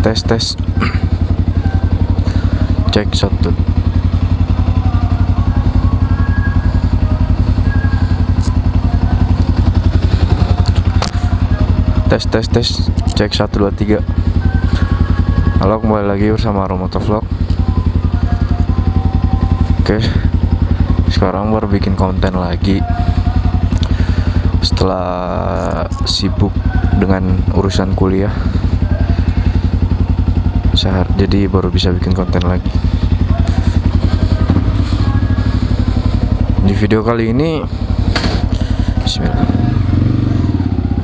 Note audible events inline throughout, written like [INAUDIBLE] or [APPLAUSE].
tes tes. [CLEARS THROAT] Cek satu. Tes tes tes. Cek satu dua tiga. Halo kembali lagi bersama Romoto Vlog. Oke. Sekarang baru bikin konten lagi. Setelah sibuk dengan urusan kuliah sehar jadi baru bisa bikin konten lagi. Di video kali ini Bismillah.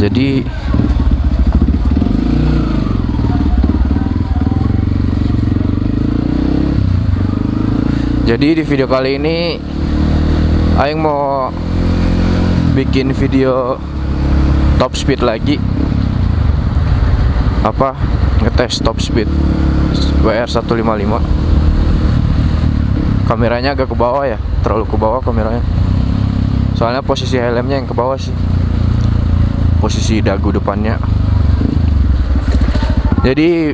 Jadi jadi di video kali ini Aing mau bikin video top speed lagi. Apa? Ngetes top speed WR155 kameranya agak ke bawah ya terlalu ke bawah kameranya. Soalnya posisi helmnya yang ke bawah sih. Posisi dagu depannya. Jadi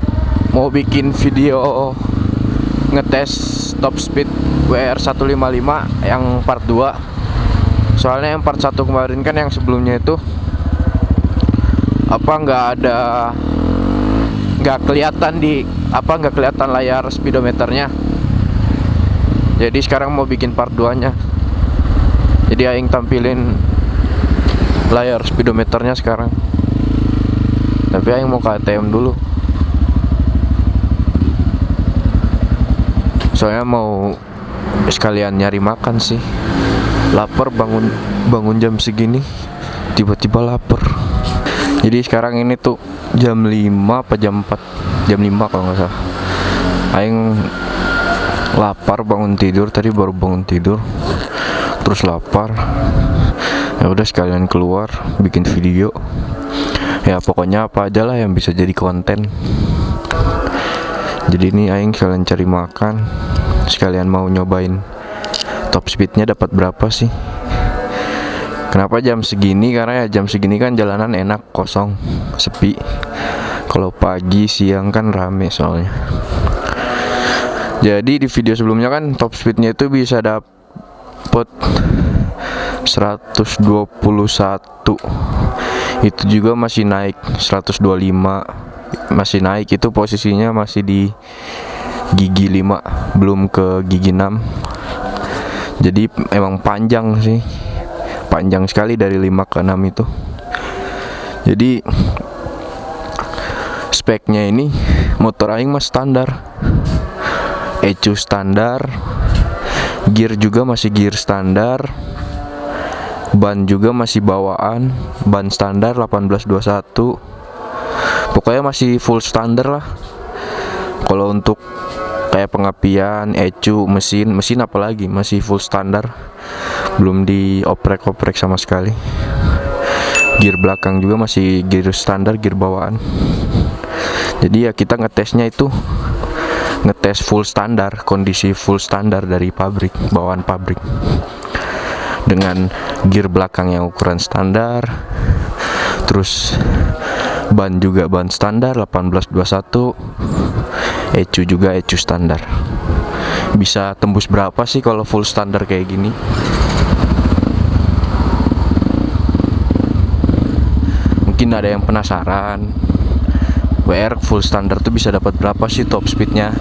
mau bikin video ngetes top speed WR155 yang part 2 soalnya yang part 1 kemarin kan yang sebelumnya itu apa nggak ada nggak kelihatan di apa nggak kelihatan layar speedometernya? Jadi sekarang mau bikin part 2 nya jadi aing tampilin layar speedometernya sekarang. Tapi aing mau ke ATM dulu. Soalnya mau sekalian nyari makan sih. Lapar bangun bangun jam segini tiba-tiba lapar. Jadi sekarang ini tuh jam 5 apa jam 4 jam 5 kalau nggak salah. Aing lapar bangun tidur tadi baru bangun tidur. Terus lapar. Ya udah sekalian keluar bikin video. Ya pokoknya apa aja lah yang bisa jadi konten. Jadi ini aing sekalian cari makan. Sekalian mau nyobain top speednya dapat berapa sih? Kenapa jam segini? Karena ya jam segini kan jalanan enak kosong sepi kalau pagi siang kan rame soalnya. Jadi di video sebelumnya kan top speednya itu bisa dapet 121 itu juga masih naik 125 masih naik itu posisinya masih di gigi 5 belum ke gigi 6 jadi emang panjang sih. Panjang sekali dari 5 ke 6 itu. Jadi speknya ini motor aing mah standar. ECU standar gear juga masih gear standar ban juga masih bawaan ban standar 1821 pokoknya masih full standar lah. Kalau untuk kayak pengapian ECU mesin mesin apalagi masih full standar. Belum dioprek-oprek sama sekali. Gear belakang juga masih gear standar gear bawaan jadi ya kita ngetesnya itu ngetes full standar kondisi full standar dari pabrik bawaan pabrik. Dengan gear belakang yang ukuran standar terus ban juga ban standar 1821 ECU juga ECU standar. Bisa tembus berapa sih kalau full standar kayak gini? Mungkin ada yang penasaran WR full standar tuh bisa dapat berapa sih top speednya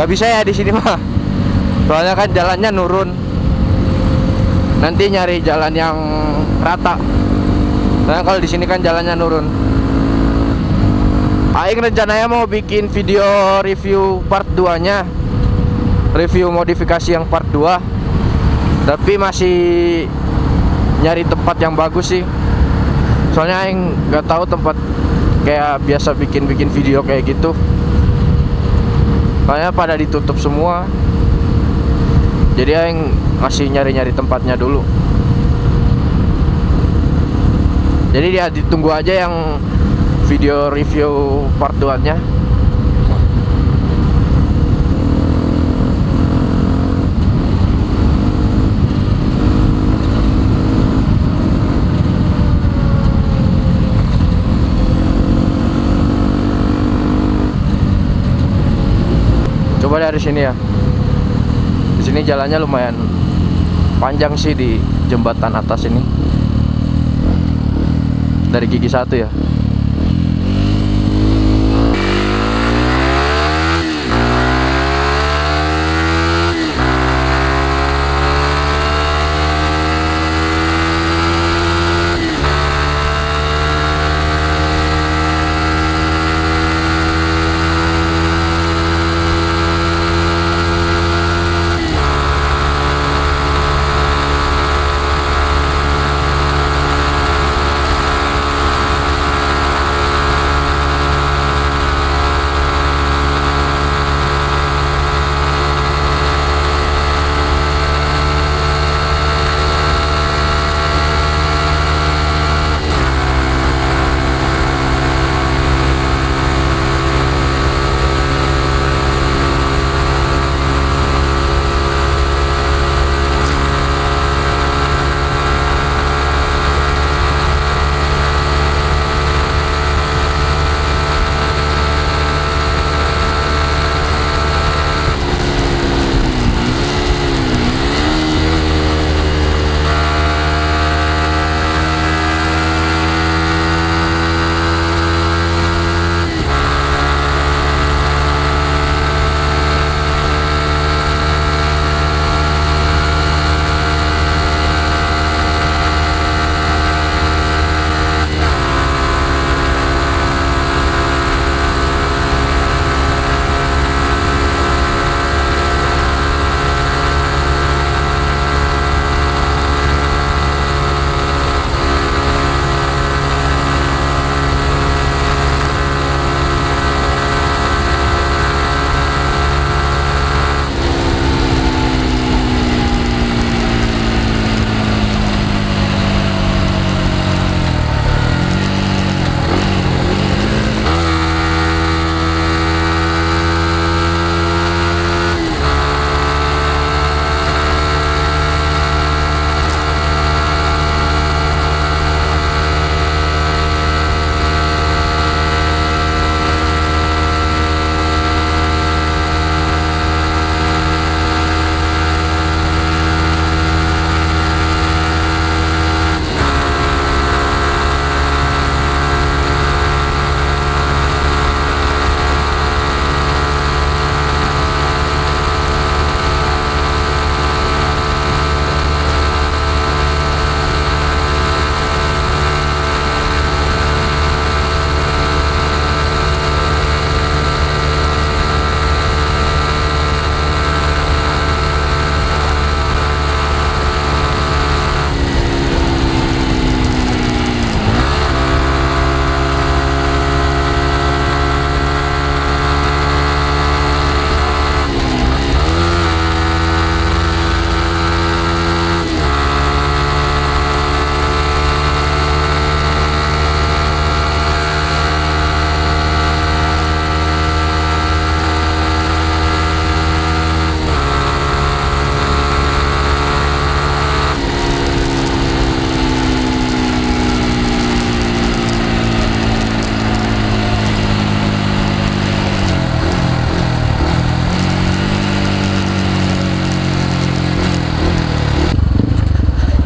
nggak bisa ya di sini mah soalnya kan jalannya nurun. Nanti nyari jalan yang rata. Soalnya kalau di sini kan jalannya nurun. Aing rencananya mau bikin video review part 2 nya Review modifikasi yang part 2 Tapi masih nyari tempat yang bagus sih. Soalnya Aing nggak tahu tempat kayak biasa bikin-bikin video kayak gitu Soalnya pada ditutup semua Jadi Aing masih nyari-nyari tempatnya dulu. Jadi dia ditunggu aja yang video review part 2 nya coba dari sini ya. Di sini jalannya lumayan panjang sih di jembatan atas ini. Dari gigi satu ya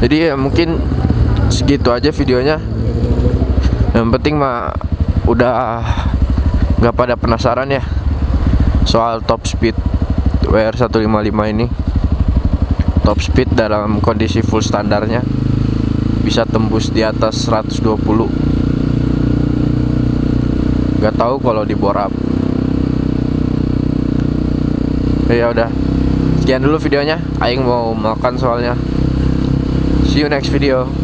jadi ya mungkin segitu aja videonya. Yang penting mah udah nggak pada penasaran ya soal top speed WR155 ini. Top speed dalam kondisi full standarnya bisa tembus di atas 120 nggak tahu kalau di bore up ya udah sekian dulu videonya. Aing mau makan soalnya see you next video